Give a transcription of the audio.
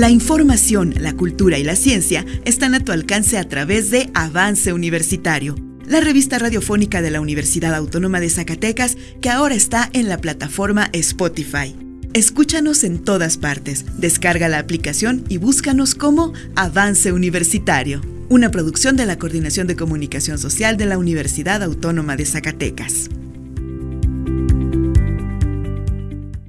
La información, la cultura y la ciencia están a tu alcance a través de Avance Universitario, la revista radiofónica de la Universidad Autónoma de Zacatecas que ahora está en la plataforma Spotify. Escúchanos en todas partes, descarga la aplicación y búscanos como Avance Universitario, una producción de la Coordinación de Comunicación Social de la Universidad Autónoma de Zacatecas.